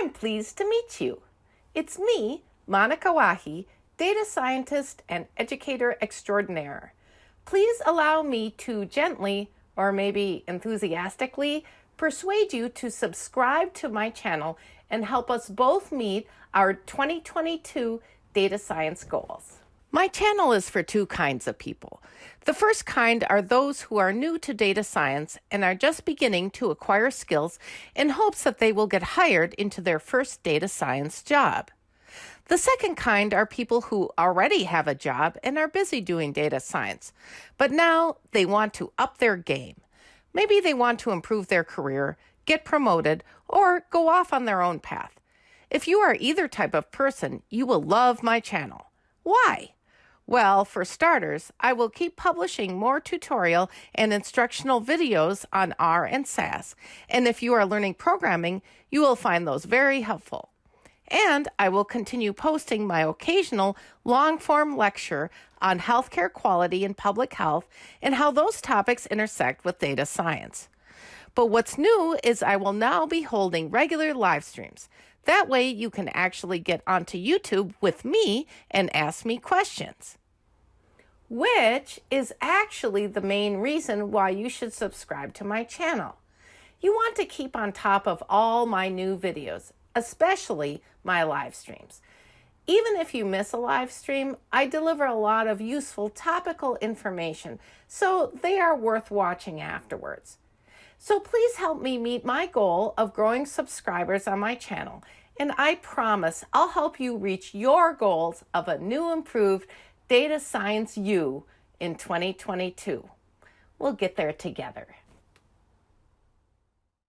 I'm pleased to meet you. It's me, Monica Wahi, data scientist and educator extraordinaire. Please allow me to gently, or maybe enthusiastically, persuade you to subscribe to my channel and help us both meet our 2022 data science goals. My channel is for two kinds of people. The first kind are those who are new to data science and are just beginning to acquire skills in hopes that they will get hired into their first data science job. The second kind are people who already have a job and are busy doing data science, but now they want to up their game. Maybe they want to improve their career, get promoted, or go off on their own path. If you are either type of person, you will love my channel. Why? Well, for starters, I will keep publishing more tutorial and instructional videos on R and SAS, and if you are learning programming, you will find those very helpful. And I will continue posting my occasional long form lecture on healthcare quality and public health and how those topics intersect with data science. But what's new is I will now be holding regular live streams. That way you can actually get onto YouTube with me and ask me questions which is actually the main reason why you should subscribe to my channel. You want to keep on top of all my new videos, especially my live streams. Even if you miss a live stream, I deliver a lot of useful topical information, so they are worth watching afterwards. So please help me meet my goal of growing subscribers on my channel, and I promise I'll help you reach your goals of a new improved Data Science you in 2022. We'll get there together.